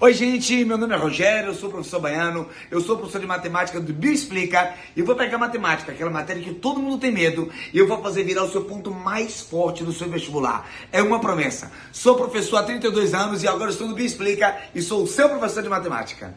Oi, gente, meu nome é Rogério, eu sou professor baiano, eu sou professor de matemática do Bioexplica e vou pegar matemática, aquela matéria que todo mundo tem medo, e eu vou fazer virar o seu ponto mais forte no seu vestibular. É uma promessa. Sou professor há 32 anos e agora estou no Bioexplica e sou o seu professor de matemática.